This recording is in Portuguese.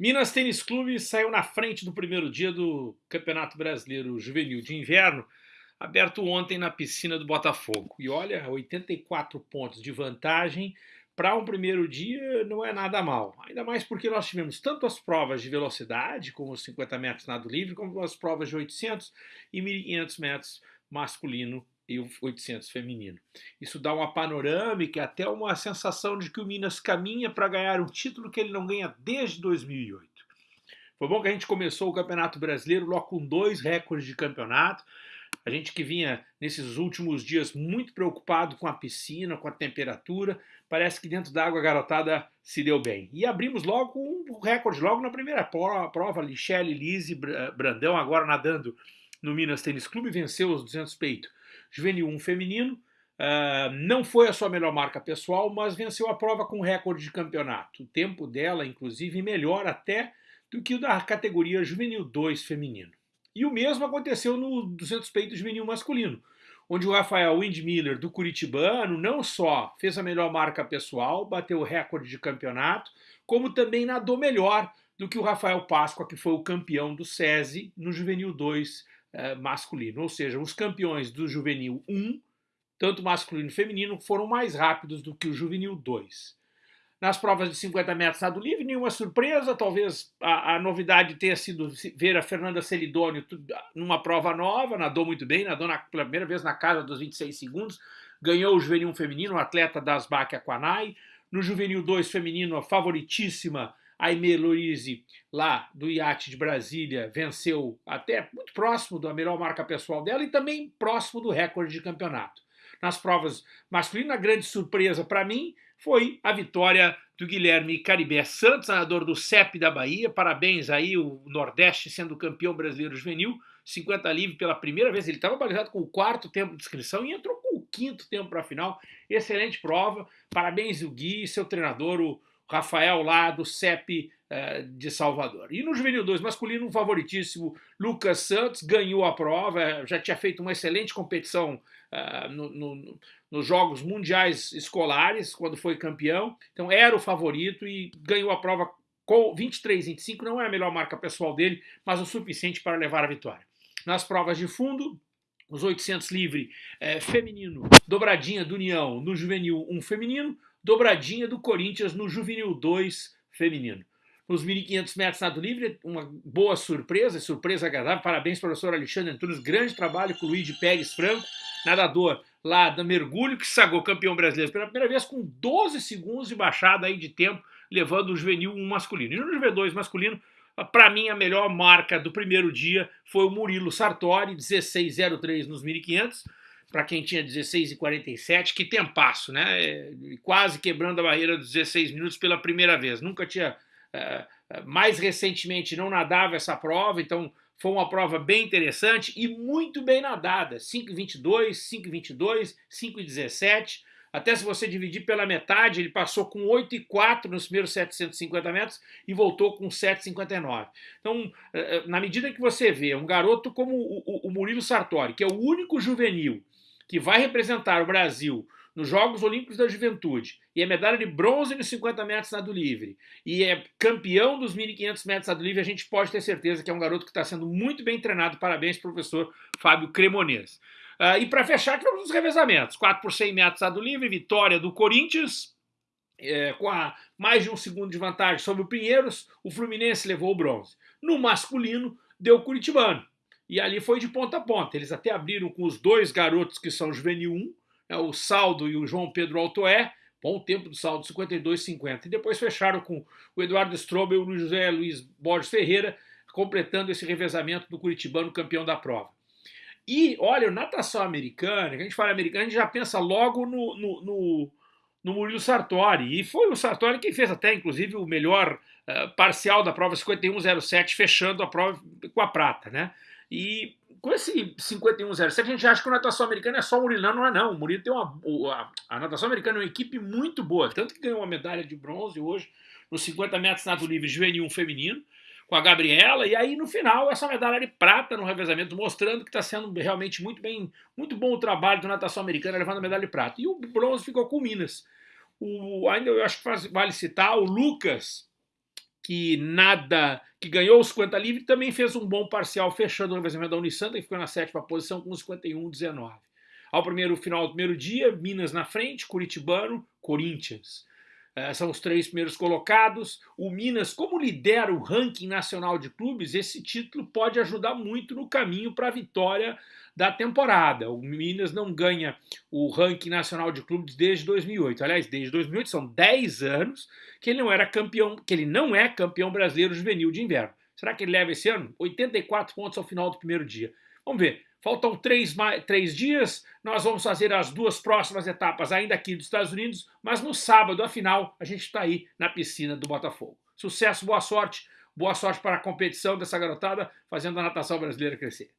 Minas Tênis Clube saiu na frente do primeiro dia do Campeonato Brasileiro Juvenil de Inverno, aberto ontem na piscina do Botafogo. E olha, 84 pontos de vantagem para um primeiro dia não é nada mal. Ainda mais porque nós tivemos tanto as provas de velocidade, como os 50 metros nado livre, como as provas de 800 e 1500 metros masculino e o 800 feminino. Isso dá uma panorâmica, até uma sensação de que o Minas caminha para ganhar um título que ele não ganha desde 2008. Foi bom que a gente começou o Campeonato Brasileiro logo com dois recordes de campeonato. A gente que vinha nesses últimos dias muito preocupado com a piscina, com a temperatura, parece que dentro da água garotada se deu bem. E abrimos logo um recorde, logo na primeira prova, Lichelle, Lise, Brandão, agora nadando no Minas Tênis Clube, venceu os 200 peito Juvenil 1 feminino, uh, não foi a sua melhor marca pessoal, mas venceu a prova com recorde de campeonato. O tempo dela, inclusive, melhor até do que o da categoria Juvenil 2 feminino. E o mesmo aconteceu no 200 peito juvenil masculino, onde o Rafael Windmiller, do Curitibano, não só fez a melhor marca pessoal, bateu o recorde de campeonato, como também nadou melhor do que o Rafael Páscoa, que foi o campeão do SESI no Juvenil 2 eh, masculino. Ou seja, os campeões do Juvenil 1, tanto masculino e feminino, foram mais rápidos do que o Juvenil 2. Nas provas de 50 metros nado livre, nenhuma surpresa, talvez a, a, novidade tenha sido ver a Fernanda Celidônio numa prova nova, nadou muito bem, nadou na, pela primeira vez na casa dos 26 segundos, ganhou o juvenil feminino, atleta das Asbac Aquanai, no juvenil 2 feminino, a favoritíssima Aimee Louise, lá do iate de Brasília, venceu até muito próximo da melhor marca pessoal dela e também próximo do recorde de campeonato. Nas provas masculinas, a grande surpresa para mim foi a vitória do Guilherme Caribé Santos, nadador do CEP da Bahia. Parabéns aí, o Nordeste sendo campeão brasileiro juvenil, 50 livre pela primeira vez. Ele estava balizado com o quarto tempo de inscrição e entrou com o quinto tempo para a final. Excelente prova. Parabéns, o Gui, seu treinador, o Rafael lá do CEP eh, de Salvador. E no Juvenil 2 masculino, um favoritíssimo, Lucas Santos, ganhou a prova, eh, já tinha feito uma excelente competição uh, no, no, nos Jogos Mundiais Escolares, quando foi campeão, então era o favorito e ganhou a prova com 23-25, não é a melhor marca pessoal dele, mas o suficiente para levar a vitória. Nas provas de fundo, os 800 livre eh, feminino, dobradinha do União no juvenil 1 feminino, dobradinha do Corinthians no Juvenil 2 feminino. Nos 1.500 metros nado livre, uma boa surpresa, surpresa agradável. Parabéns, professor Alexandre Antunes. Grande trabalho com o Luiz Pérez Franco, nadador lá do mergulho, que sagou campeão brasileiro pela primeira vez com 12 segundos de baixada aí de tempo, levando o juvenil 1 masculino. E no juvenil 2 masculino, para mim, a melhor marca do primeiro dia foi o Murilo Sartori, 16,03 nos 1.500 para quem tinha 16 e 47, que tempasso, né? É, quase quebrando a barreira dos 16 minutos pela primeira vez. Nunca tinha. É, é, mais recentemente não nadava essa prova, então foi uma prova bem interessante e muito bem nadada. 5,22, 5,22, 5,17. Até se você dividir pela metade, ele passou com 8,4 nos primeiros 750 metros e voltou com 7,59. Então, na medida que você vê um garoto como o Murilo Sartori, que é o único juvenil que vai representar o Brasil nos Jogos Olímpicos da Juventude e é medalha de bronze nos 50 metros nado livre e é campeão dos 1.500 metros nado livre, a gente pode ter certeza que é um garoto que está sendo muito bem treinado. Parabéns, professor Fábio Cremonês. Uh, e para fechar, tivemos os revezamentos. 4 por 100 metros nado livre, vitória do Corinthians, é, com a mais de um segundo de vantagem sobre o Pinheiros, o Fluminense levou o bronze. No masculino, deu o Curitibano e ali foi de ponta a ponta. Eles até abriram com os dois garotos que são juvenil 1, né, o Saldo e o João Pedro Altoé, bom tempo do saldo 52,50. E depois fecharam com o Eduardo Strobel e o José Luiz Borges Ferreira, completando esse revezamento do Curitibano campeão da prova. E, olha, natação americana, que a gente fala americana, a gente já pensa logo no, no, no, no Murilo Sartori. E foi o Sartori quem fez até, inclusive, o melhor uh, parcial da prova 51,07, fechando a prova com a prata, né? E com esse 5107, a gente acha que a natação americana é só o Murilo. Não, é não. O Murilo tem uma. A, a natação americana é uma equipe muito boa. Tanto que ganhou uma medalha de bronze hoje nos 50 metros nado livre juvenil feminino com a Gabriela, e aí no final essa medalha de prata no revezamento, mostrando que está sendo realmente muito bem, muito bom o trabalho do natação americana levando a medalha de prata. E o bronze ficou com Minas. O, ainda eu acho que faz, vale citar o Lucas, que nada, que ganhou os 50 livre, também fez um bom parcial fechando o revezamento da Unisanta, que ficou na sétima posição com 51-19. Ao primeiro final do primeiro dia, Minas na frente, Curitibano, Corinthians. É, são os três primeiros colocados. O Minas, como lidera o ranking nacional de clubes, esse título pode ajudar muito no caminho para a vitória da temporada. O Minas não ganha o ranking nacional de clubes desde 2008. Aliás, desde 2008 são 10 anos que ele não era campeão, que ele não é campeão brasileiro juvenil de inverno. Será que ele leva esse ano? 84 pontos ao final do primeiro dia. Vamos ver. Faltam três, três dias, nós vamos fazer as duas próximas etapas ainda aqui dos Estados Unidos, mas no sábado, afinal, a gente está aí na piscina do Botafogo. Sucesso, boa sorte, boa sorte para a competição dessa garotada, fazendo a natação brasileira crescer.